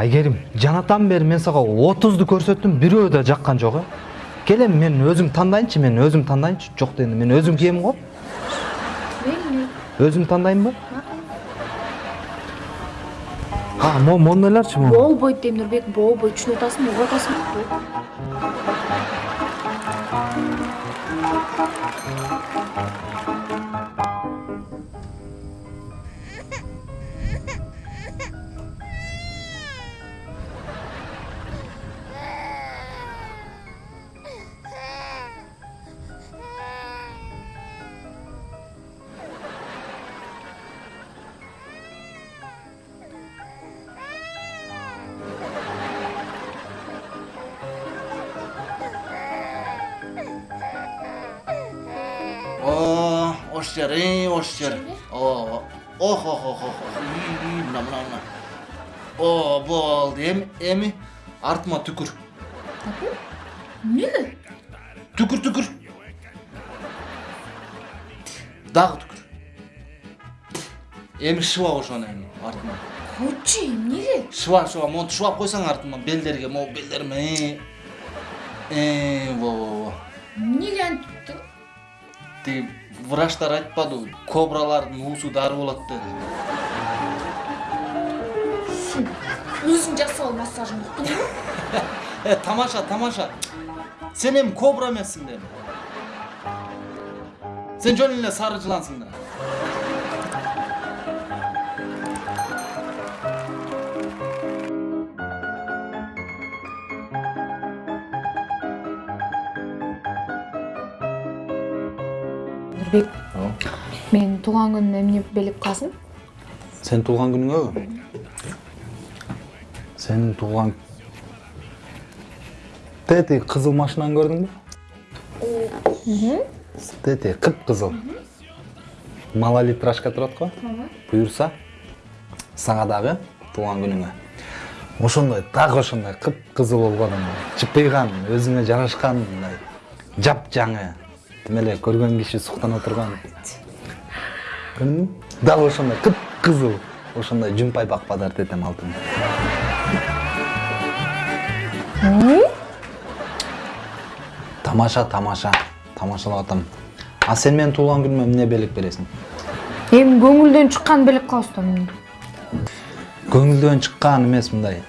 айгерим жанатан бери мен сага отузду көрсөттүм бирөө да жаккан жок э? Кел эми мен өзүм тандайынчы мен өзүм тандайынчы жок дегенде мен өзүм киемин го өзүм тандайынбы а ойлорчу могу болбойт дейм нурбек болбойт түшүнүп атасыңбы угуп атасыңбы Жер, ey, ош жер. О, ох, мына, мына, мына. О, болду, эми, эми, артыма түкүр. эмнеге Түкүр, түкүр. Дагы түкүр. Эми шыба ошону эми, артыма. койчу эмнеге Шыба, шыба, монтип шыбап койсоң артыма, белдерге, могу белдериме, э. Э, во, во, во. эмнеге антип Тиги врачтар айтпадыбы, кобралардын уусу дары болот деди. өзүң жасап ал массажын уктуңбу Э, тамаша, тамаша. Сен эми кобра эмессиң да эми. Сен жөн эле сары жылансың да. Нурбек. Менин туулган күнүмө эмне белек кыласың сен туулган күнүңөбү сенин туулган тети кызыл машинаны көрдүңбү тети кыпкызыл малолитражка турат го. Буюрса сага дагы туулган күнүңө. Ошондой так ошондой кыпкызыл болгон чыпыйган өзүңө жарашкан мындай жапжаңы көргөн киши суктана турган көрдүңбү дал ошондой кыпкызыл ошондой жумпай бакпадар тетем алтын. Тамаша тамаша тамашалап атам. А сен менин туулган күнүмө эмне белек бересиң? Эми көңүлдөн чыккан белек кылабыз да эмне көңүлдөн чыккан эмес мындай.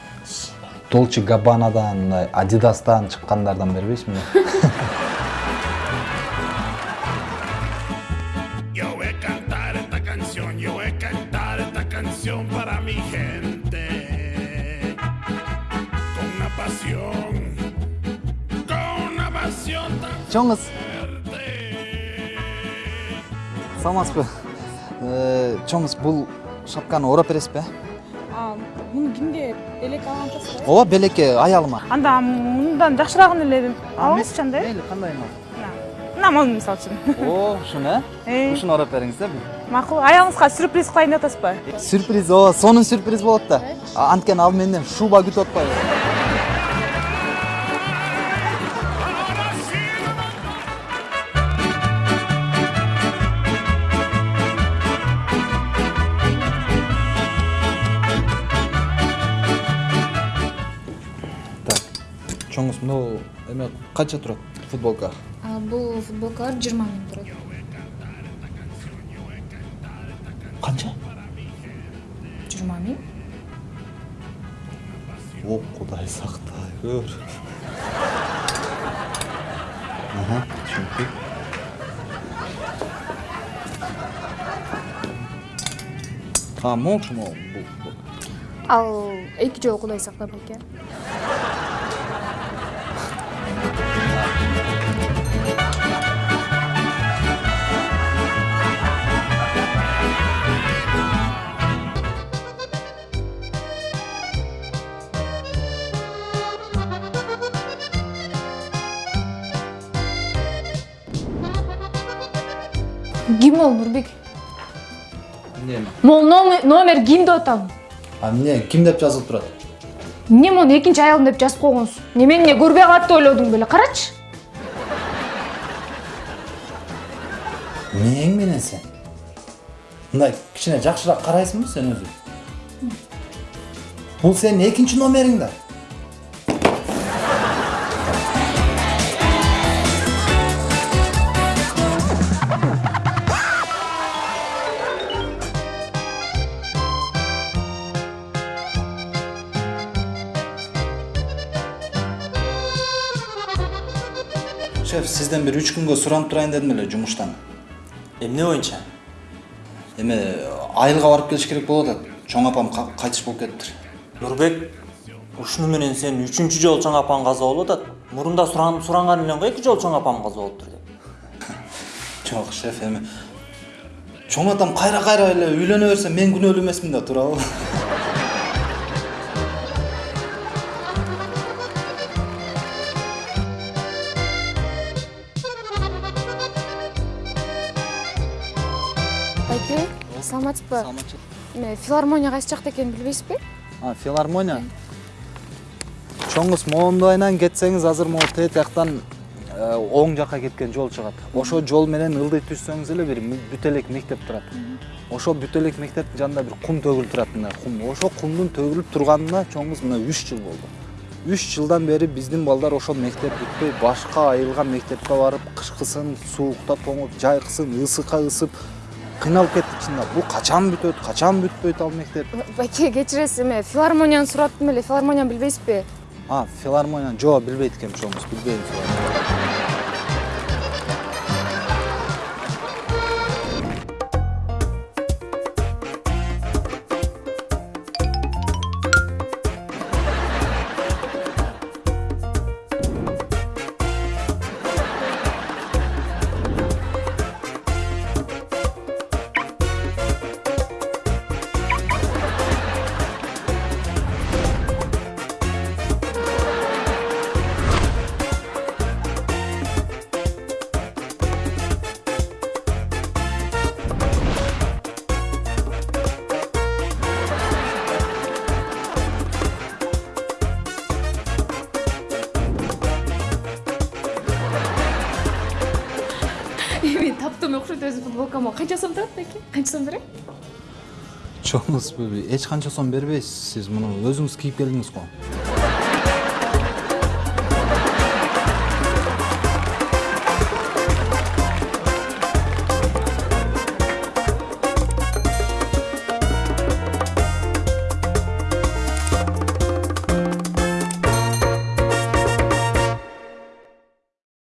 Долче габбанадан мындай адидастан чыккандардан бербейсиңби canción para mi gente. Con una pasión, con una pasión tan саламатсызбы чоңуз бул шапканы ороп бересизби А, муну кимге элек алган атасыз ооба белекке аялыма анда мындан жакшыраагын эле алыңызчы анда э мейли мына мисалы үчүн. О ушуну э? Э. ушуну ороп бериңиз да макул аялыңызга сюрприз кылайын деп атасызбы? Сюрприз ооба сонун сюрприз болот да. Анткени ал менден шуба күтүп атпайбы так чоңуз мынау эме канча турат футболка? Бул футболкалар жыйырма миң турат канча? Жыйырма миң о кудай сактай көр аха түшүнүктүү а могу бул ал эки жолу кудай сактап эке ким ол нурбек эмне могул номер- ким деп атам а эмне ким деп жазылып турат эмне мону экинчи аялым деп жазып койгонсуң эмне мени эмне көрбөй калат деп ойлодуң беле карачы мээң менен сен мындай кичине жакшыраак карайсыңбы сен өзү бул сенин экинчи номериң да шеф сизден бир үч күнгө суранып турайын дедим эле жумуштан эмне боюнча эме айылга барып келиш керек болуп атат чоң апам ка- кайтыш болуп кетиптир нурбек ушуну менен сен үчүнчү жолу чоң апаң каза болуп атат мурунда суранып суранган элең го эки жолу чоң апам каза болуптур деп жок шеф эми чоң атам кайра кайра эле үйлөнө берсе мен күнөөлүү эмесмин да туурабы байке саламатсызбы эме филармония кайсы жакта экенин билбейсизби а филармония? Чоңуз моондайынан кетсеңиз азыр могу тээ жактан э, оң жакка кеткен жол чыгат ошол жол менен ылдый түшсөңүз эле бир м- бүт элек мектеп турат. Ошол бүт элек мектептин жанында бир кум төгүлүп турат мына кум. Ошол кумдун төгүлүп турганына чоңуз мына үч жыл болду. Үч жылдан бери биздин балдар ошол мектеп бүтпөй башка айылган мектепке барып кышкысын суукта тоңуп жайкысын ысыкка ысып кыйналып кеттик чындап бул качан бүтөт качан бүтпөйт ал мектеп? Байке кечиресиз эме филармонияны сурап аттым эле филармонияны билбейсизби а филармония жок билбейт экенмин чоңуз билбейм таптым окшойт өзү футболкама канча сом турат байке канча сом берем чоңуз эч канча сом бербейсиз сиз муну өзүңүз кийип келдиңиз го